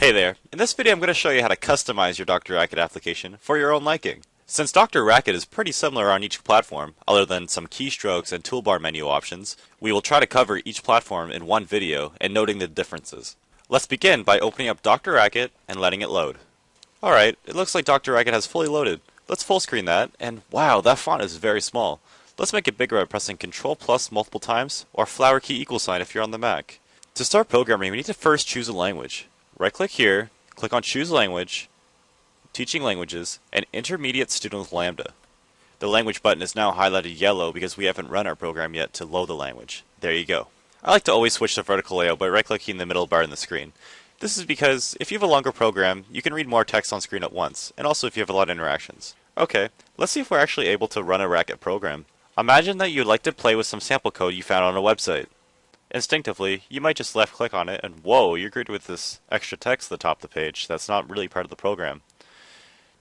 Hey there, in this video I'm going to show you how to customize your Dr. Racket application for your own liking. Since Dr. Racket is pretty similar on each platform, other than some keystrokes and toolbar menu options, we will try to cover each platform in one video and noting the differences. Let's begin by opening up Dr. Racket and letting it load. Alright, it looks like Dr. Racket has fully loaded. Let's full screen that, and wow, that font is very small. Let's make it bigger by pressing Ctrl plus multiple times, or flower key equal sign if you're on the Mac. To start programming, we need to first choose a language. Right click here, click on Choose Language, Teaching Languages, and Intermediate Student with Lambda. The language button is now highlighted yellow because we haven't run our program yet to load the language. There you go. I like to always switch to vertical layout by right clicking the middle bar in the screen. This is because if you have a longer program, you can read more text on screen at once, and also if you have a lot of interactions. Okay, let's see if we're actually able to run a Racket program. Imagine that you'd like to play with some sample code you found on a website. Instinctively, you might just left click on it and whoa, you're greeted with this extra text at the top of the page that's not really part of the program.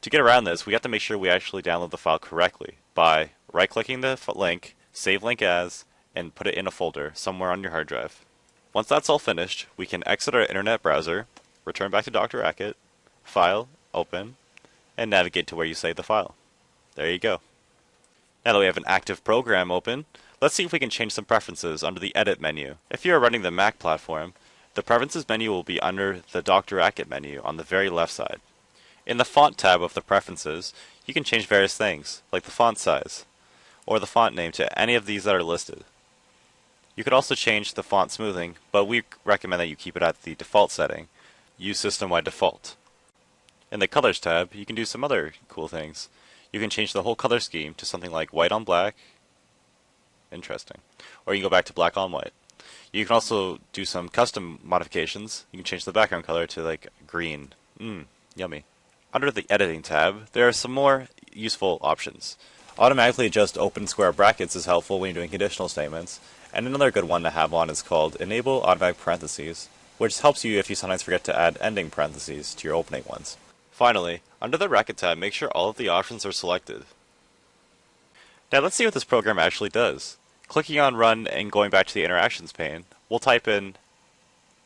To get around this, we have to make sure we actually download the file correctly by right clicking the link, save link as, and put it in a folder somewhere on your hard drive. Once that's all finished, we can exit our internet browser, return back to Dr. Racket, File, Open, and navigate to where you saved the file. There you go. Now that we have an active program open, let's see if we can change some preferences under the Edit menu. If you are running the Mac platform, the Preferences menu will be under the Dr. Racket menu on the very left side. In the Font tab of the Preferences, you can change various things, like the font size, or the font name to any of these that are listed. You could also change the font smoothing, but we recommend that you keep it at the default setting. Use system-wide default. In the Colors tab, you can do some other cool things. You can change the whole color scheme to something like white on black. Interesting. Or you can go back to black on white. You can also do some custom modifications. You can change the background color to like green. Mmm, yummy. Under the editing tab, there are some more useful options. Automatically adjust open square brackets is helpful when you're doing conditional statements. And another good one to have on is called enable automatic parentheses, which helps you if you sometimes forget to add ending parentheses to your opening ones. Finally, under the Racket tab, make sure all of the options are selected. Now let's see what this program actually does. Clicking on Run and going back to the Interactions pane, we'll type in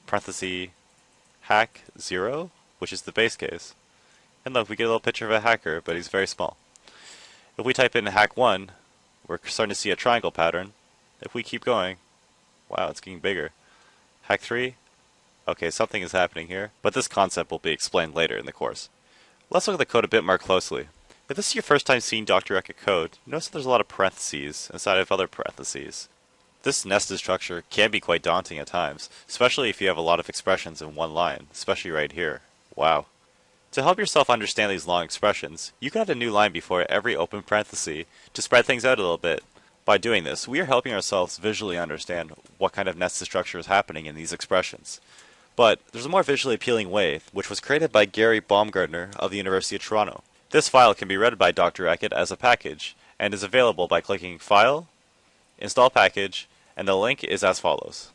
parenthesis hack 0, which is the base case. And look, we get a little picture of a hacker, but he's very small. If we type in hack 1, we're starting to see a triangle pattern. If we keep going, wow, it's getting bigger. Hack 3, okay, something is happening here, but this concept will be explained later in the course. Let's look at the code a bit more closely. If this is your first time seeing Dr. Racket code, notice that there's a lot of parentheses inside of other parentheses. This nested structure can be quite daunting at times, especially if you have a lot of expressions in one line, especially right here. Wow. To help yourself understand these long expressions, you can add a new line before every open parenthesis to spread things out a little bit. By doing this, we are helping ourselves visually understand what kind of nested structure is happening in these expressions. But there's a more visually appealing way, which was created by Gary Baumgartner of the University of Toronto. This file can be read by Dr. Racket as a package, and is available by clicking File, Install Package, and the link is as follows.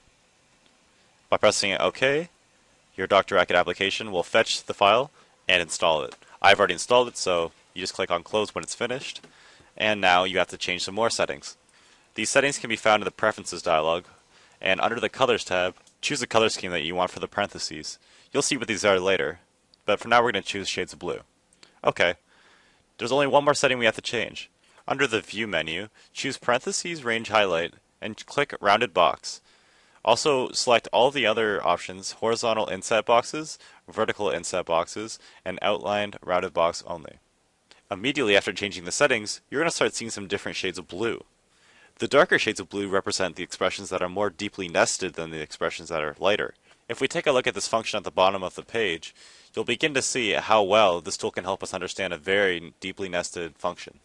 By pressing OK, your Dr. Racket application will fetch the file and install it. I've already installed it, so you just click on Close when it's finished, and now you have to change some more settings. These settings can be found in the Preferences dialog, and under the Colors tab, Choose the color scheme that you want for the parentheses. You'll see what these are later, but for now we're going to choose shades of blue. Okay, there's only one more setting we have to change. Under the View menu, choose Parentheses Range Highlight and click Rounded Box. Also, select all the other options, horizontal inset boxes, vertical inset boxes, and outlined rounded box only. Immediately after changing the settings, you're going to start seeing some different shades of blue. The darker shades of blue represent the expressions that are more deeply nested than the expressions that are lighter. If we take a look at this function at the bottom of the page, you'll begin to see how well this tool can help us understand a very deeply nested function.